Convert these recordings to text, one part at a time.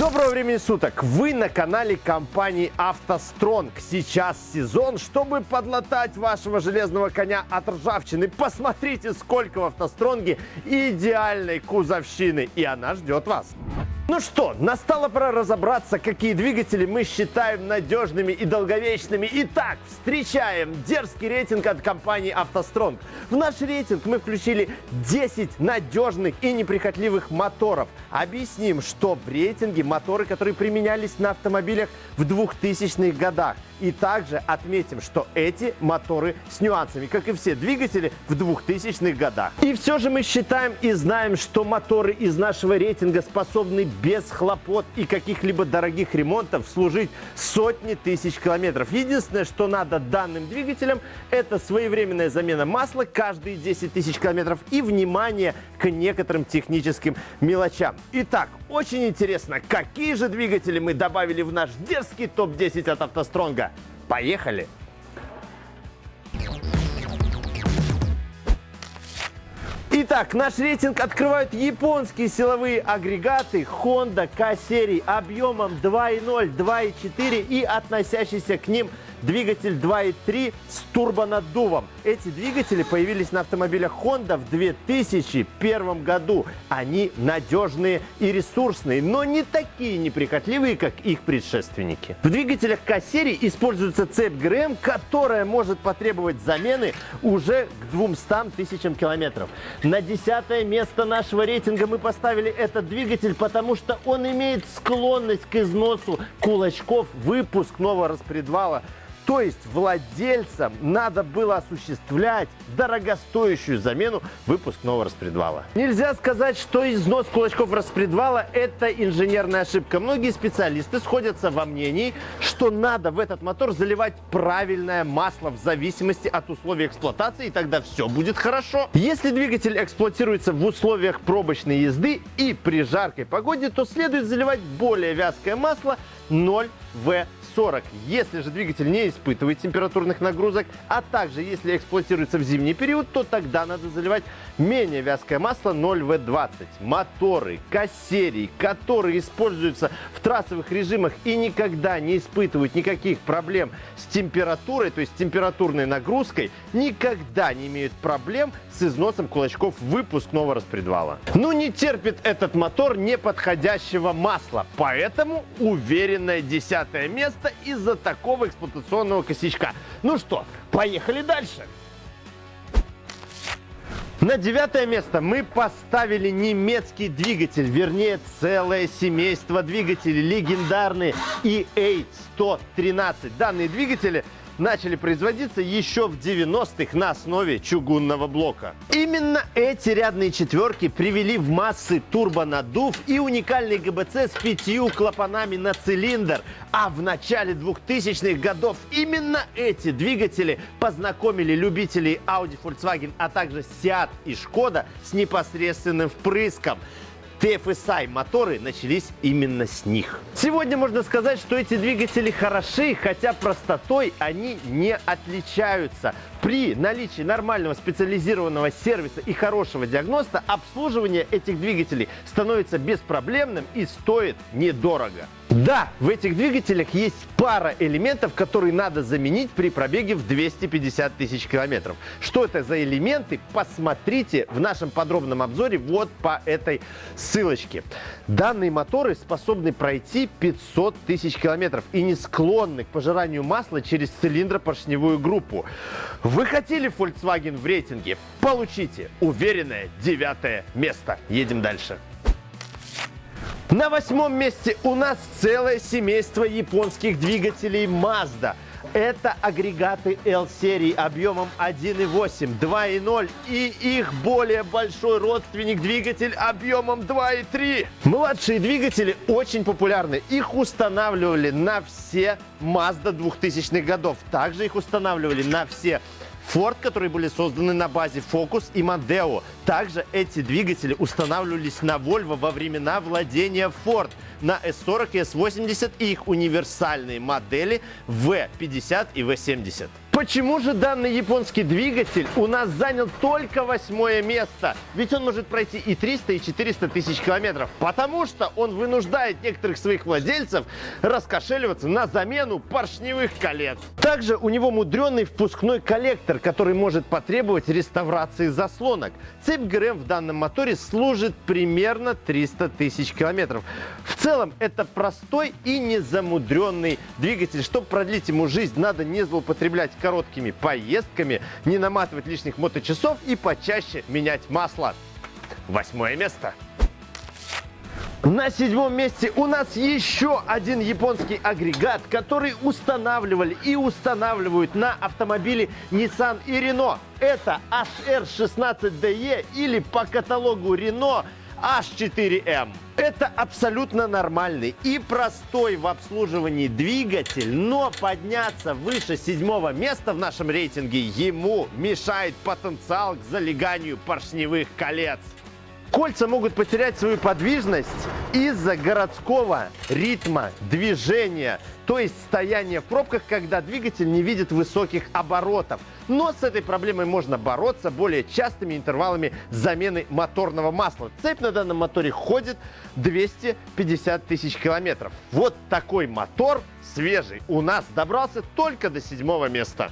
Доброго времени суток! Вы на канале компании «АвтоСтронг». Сейчас сезон, чтобы подлатать вашего железного коня от ржавчины. Посмотрите, сколько в «АвтоСтронге» идеальной кузовщины, и она ждет вас. Ну что, настало пора разобраться, какие двигатели мы считаем надежными и долговечными. Итак, встречаем дерзкий рейтинг от компании «АвтоСтронг». В наш рейтинг мы включили 10 надежных и неприхотливых моторов. Объясним, что в рейтинге моторы, которые применялись на автомобилях в 2000-х годах. И также отметим, что эти моторы с нюансами, как и все двигатели в 2000-х годах. И все же мы считаем и знаем, что моторы из нашего рейтинга способны без хлопот и каких-либо дорогих ремонтов служить сотни тысяч километров. Единственное, что надо данным двигателям, это своевременная замена масла каждые 10 тысяч километров и внимание к некоторым техническим мелочам. Итак, очень интересно, какие же двигатели мы добавили в наш дерзкий топ-10 от автостронга. Поехали! Итак, наш рейтинг открывают японские силовые агрегаты Honda K-серии объемом 2.0, 2.4 и относящийся к ним двигатель 2.3 с турбонаддувом. Эти двигатели появились на автомобилях Honda в 2001 году. Они надежные и ресурсные, но не такие неприхотливые, как их предшественники. В двигателях К-серии используется цепь ГРМ, которая может потребовать замены уже к 200 тысячам километров. На десятое место нашего рейтинга мы поставили этот двигатель, потому что он имеет склонность к износу кулачков выпускного распредвала. То есть владельцам надо было осуществлять дорогостоящую замену выпускного распредвала. Нельзя сказать, что износ кулачков распредвала – это инженерная ошибка. Многие специалисты сходятся во мнении, что надо в этот мотор заливать правильное масло в зависимости от условий эксплуатации, и тогда все будет хорошо. Если двигатель эксплуатируется в условиях пробочной езды и при жаркой погоде, то следует заливать более вязкое масло 0В 40, если же двигатель не испытывает температурных нагрузок, а также если эксплуатируется в зимний период, то тогда надо заливать менее вязкое масло 0В20. Моторы, кассерии, которые используются в трассовых режимах и никогда не испытывают никаких проблем с температурой, то есть температурной нагрузкой, никогда не имеют проблем с износом кулачков выпускного распредвала. Ну не терпит этот мотор неподходящего масла, поэтому уверенное десятое место просто из-за такого эксплуатационного косячка. Ну что, поехали дальше. На девятое место мы поставили немецкий двигатель, вернее целое семейство двигателей, легендарные EA113. Данные двигатели начали производиться еще в 90-х на основе чугунного блока. Именно эти рядные четверки привели в массы турбонаддув и уникальный ГБЦ с пятью клапанами на цилиндр. А в начале 2000-х годов именно эти двигатели познакомили любителей Audi, Volkswagen, а также Seat и Skoda с непосредственным впрыском. TFSI моторы начались именно с них. Сегодня можно сказать, что эти двигатели хороши, хотя простотой они не отличаются. При наличии нормального специализированного сервиса и хорошего диагноста обслуживание этих двигателей становится беспроблемным и стоит недорого. Да, в этих двигателях есть пара элементов, которые надо заменить при пробеге в 250 тысяч километров. Что это за элементы, посмотрите в нашем подробном обзоре вот по этой ссылочке. Данные моторы способны пройти 500 тысяч километров и не склонны к пожиранию масла через цилиндропоршневую группу. Вы хотели Volkswagen в рейтинге? Получите уверенное девятое место. Едем дальше. На восьмом месте у нас целое семейство японских двигателей Mazda. Это агрегаты L-серии объемом 1.8, 2.0 и их более большой родственник двигатель объемом 2.3. Младшие двигатели очень популярны. Их устанавливали на все Mazda 2000-х годов. Также их устанавливали на все Ford, которые были созданы на базе Focus и Mondeo. Также эти двигатели устанавливались на Volvo во времена владения Ford на S40 и S80 и их универсальные модели V50 и V70. Почему же данный японский двигатель у нас занял только восьмое место? Ведь он может пройти и 300, и 400 тысяч километров. Потому что он вынуждает некоторых своих владельцев раскошеливаться на замену поршневых колец. Также у него мудренный впускной коллектор, который может потребовать реставрации заслонок. Цепь ГРМ в данном моторе служит примерно 300 тысяч километров. В целом это простой и незамудренный двигатель. Чтобы продлить ему жизнь, надо не злоупотреблять короткими поездками, не наматывать лишних моточасов и почаще менять масло. Восьмое место. На седьмом месте у нас еще один японский агрегат, который устанавливали и устанавливают на автомобили Nissan и Renault. Это HR16DE или по каталогу Renault H4M. Это абсолютно нормальный и простой в обслуживании двигатель, но подняться выше седьмого места в нашем рейтинге ему мешает потенциал к залеганию поршневых колец. Кольца могут потерять свою подвижность из-за городского ритма движения, то есть стояния в пробках, когда двигатель не видит высоких оборотов. Но с этой проблемой можно бороться более частыми интервалами замены моторного масла. Цепь на данном моторе ходит 250 тысяч километров. Вот такой мотор свежий у нас добрался только до седьмого места.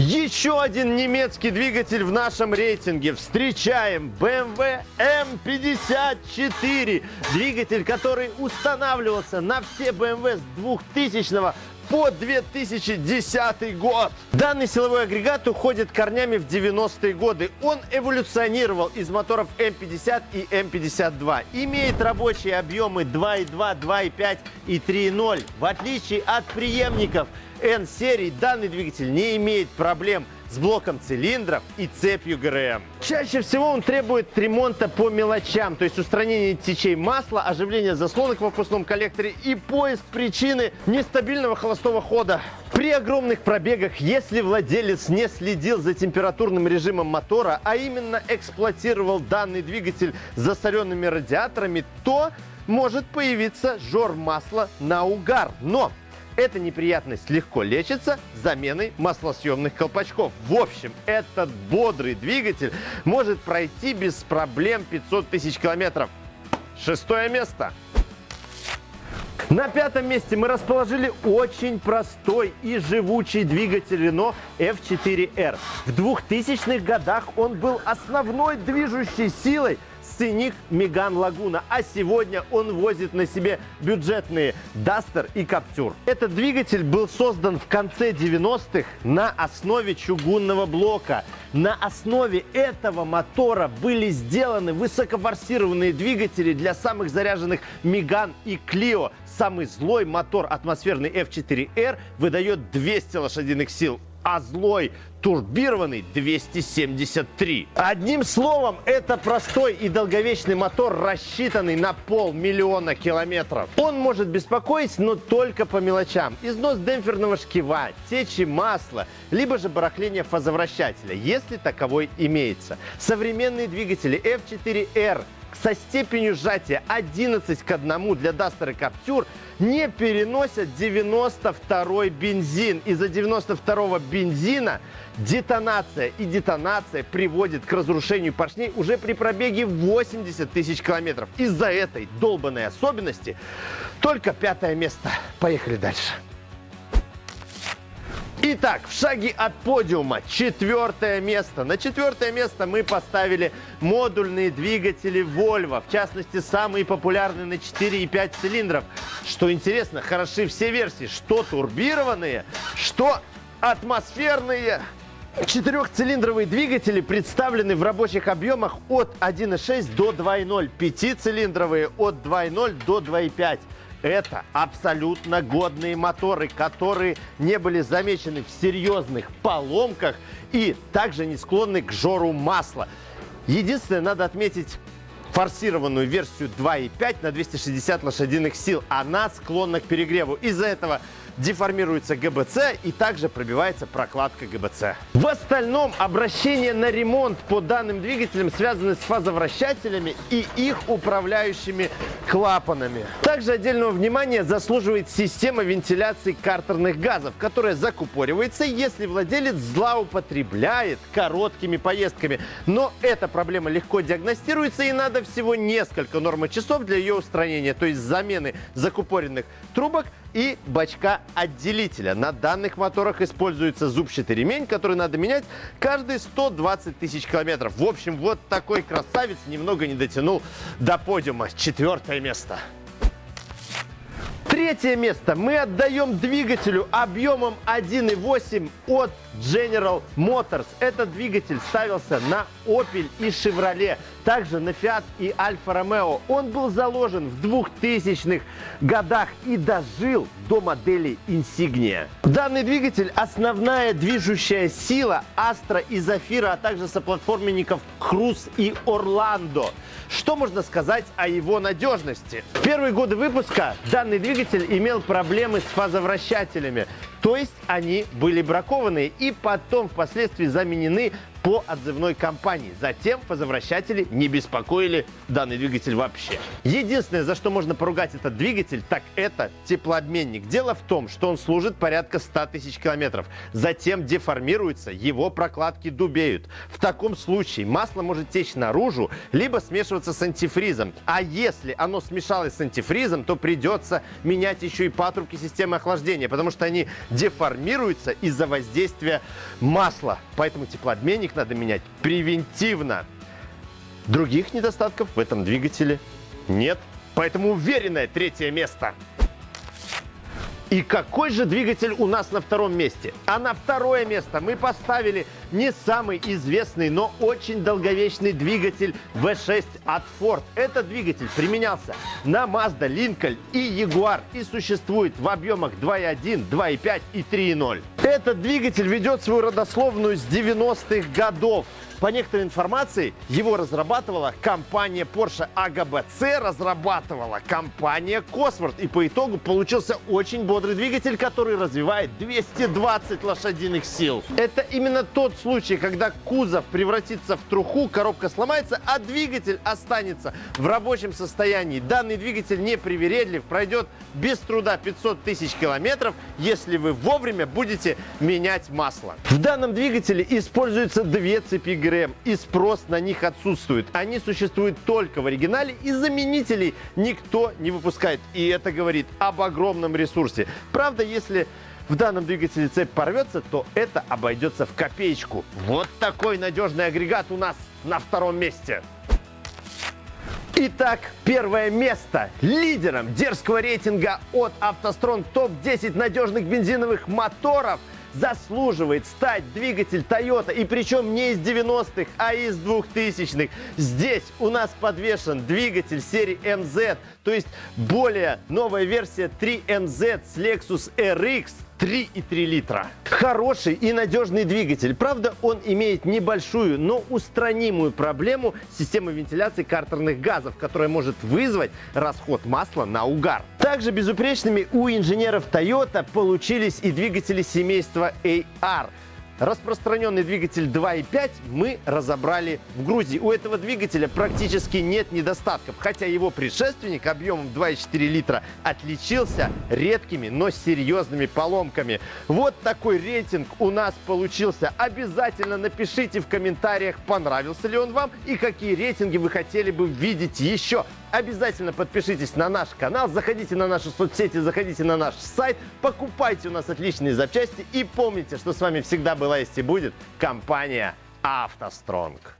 Еще один немецкий двигатель в нашем рейтинге. Встречаем BMW M54. Двигатель, который устанавливался на все BMW с 2000 по 2010 год. Данный силовой агрегат уходит корнями в 90-е годы. Он эволюционировал из моторов М50 и М52. Имеет рабочие объемы 2.2, 2.5 и 3.0. В отличие от преемников N-серии данный двигатель не имеет проблем с блоком цилиндров и цепью ГРМ. Чаще всего он требует ремонта по мелочам, то есть устранение течей масла, оживление заслонок в впускном коллекторе и поиск причины нестабильного холостого хода. При огромных пробегах, если владелец не следил за температурным режимом мотора, а именно эксплуатировал данный двигатель с засоренными радиаторами, то может появиться жор масла на угар. Но эта неприятность легко лечится заменой маслосъемных колпачков. В общем, этот бодрый двигатель может пройти без проблем 500 тысяч километров. Шестое место. На пятом месте мы расположили очень простой и живучий двигатель Renault F4R. В 2000-х годах он был основной движущей силой сценик Меган Лагуна, а сегодня он возит на себе бюджетные Дастер и Каптюр. Этот двигатель был создан в конце 90-х на основе чугунного блока. На основе этого мотора были сделаны высокофорсированные двигатели для самых заряженных Меган и Клио. Самый злой мотор атмосферный F4R выдает 200 лошадиных сил а злой турбированный 273. Одним словом, это простой и долговечный мотор, рассчитанный на полмиллиона километров. Он может беспокоить, но только по мелочам. Износ демпферного шкива, течи масла, либо же барахление фазовращателя, если таковой имеется. Современные двигатели F4R со степенью сжатия 11 к 1 для Duster и Captur не переносят 92 бензин. Из-за 92 бензина детонация и детонация приводит к разрушению поршней уже при пробеге 80 тысяч километров. Из-за этой долбанной особенности только пятое место. Поехали дальше. Итак, в шаге от подиума четвертое место. На четвертое место мы поставили модульные двигатели Volvo. В частности, самые популярные на 4 и 5 цилиндров. Что интересно, хороши все версии. Что турбированные, что атмосферные. Четырехцилиндровые двигатели представлены в рабочих объемах от 1,6 до 2,0. Пятицилиндровые от 2,0 до 2,5. Это абсолютно годные моторы, которые не были замечены в серьезных поломках и также не склонны к жору масла. Единственное, надо отметить форсированную версию 2.5 на 260 лошадиных сил. Она склонна к перегреву. Из-за этого деформируется ГБЦ и также пробивается прокладка ГБЦ. В остальном обращение на ремонт по данным двигателям связаны с фазовращателями и их управляющими клапанами. Также отдельного внимания заслуживает система вентиляции картерных газов, которая закупоривается, если владелец злоупотребляет короткими поездками. Но эта проблема легко диагностируется и надо всего несколько нормочасов для ее устранения, то есть замены закупоренных трубок и бачка отделителя. На данных моторах используется зубчатый ремень, который надо менять каждые 120 тысяч километров. В общем, вот такой красавец немного не дотянул до подиума. Четвертое место. Третье место мы отдаем двигателю объемом 1.8 от General Motors. Этот двигатель ставился на Opel и Chevrolet, также на Fiat и Alfa Romeo. Он был заложен в 2000-х годах и дожил до модели Insignia. Данный двигатель – основная движущая сила Astra и Zafira, а также соплатформенников Cruze и Orlando. Что можно сказать о его надежности? В первые годы выпуска данный двигатель имел проблемы с фазовращателями, то есть они были бракованные и потом впоследствии заменены по отзывной компании. Затем фазовращатели не беспокоили данный двигатель вообще. Единственное, за что можно поругать этот двигатель, так это теплообменник. Дело в том, что он служит порядка 100 тысяч километров. Затем деформируется, его прокладки дубеют. В таком случае масло может течь наружу, либо смешиваться с антифризом. А если оно смешалось с антифризом, то придется менять еще и патрубки системы охлаждения, потому что они деформируются из-за воздействия масла. Поэтому теплообменник их надо менять превентивно. Других недостатков в этом двигателе нет. Поэтому уверенное третье место. И какой же двигатель у нас на втором месте? А на второе место мы поставили не самый известный, но очень долговечный двигатель V6 от Ford. Этот двигатель применялся на Mazda, Lincoln и Jaguar и существует в объемах 2.1, 2.5 и 3.0. Этот двигатель ведет свою родословную с 90-х годов. По некоторой информации, его разрабатывала компания Porsche, а ГБЦ разрабатывала компания Cosworth. И по итогу получился очень бодрый двигатель, который развивает 220 лошадиных сил. Это именно тот случай, когда кузов превратится в труху, коробка сломается, а двигатель останется в рабочем состоянии. Данный двигатель не привередлив, пройдет без труда 500 тысяч километров, если вы вовремя будете менять масло. В данном двигателе используются две цепи ГРМ, и спрос на них отсутствует. Они существуют только в оригинале, и заменителей никто не выпускает. И это говорит об огромном ресурсе. Правда, если в данном двигателе цепь порвется, то это обойдется в копеечку. Вот такой надежный агрегат у нас на втором месте. Итак, первое место. Лидером дерзкого рейтинга от автострон топ-10 надежных бензиновых моторов заслуживает стать двигатель Toyota. И причем не из 90-х, а из 2000-х. Здесь у нас подвешен двигатель серии MZ, то есть более новая версия 3MZ с Lexus RX 3,3 литра. Хороший и надежный двигатель. Правда, он имеет небольшую, но устранимую проблему системы вентиляции картерных газов, которая может вызвать расход масла на угар. Также безупречными у инженеров Toyota получились и двигатели семейства AR. Распространенный двигатель 2.5 мы разобрали в Грузии. У этого двигателя практически нет недостатков, хотя его предшественник объемом 2,4 литра отличился редкими, но серьезными поломками. Вот такой рейтинг у нас получился. Обязательно напишите в комментариях, понравился ли он вам и какие рейтинги вы хотели бы видеть еще. Обязательно подпишитесь на наш канал, заходите на наши соцсети, заходите на наш сайт, покупайте у нас отличные запчасти и помните, что с вами всегда была есть и будет компания «АвтоСтронг».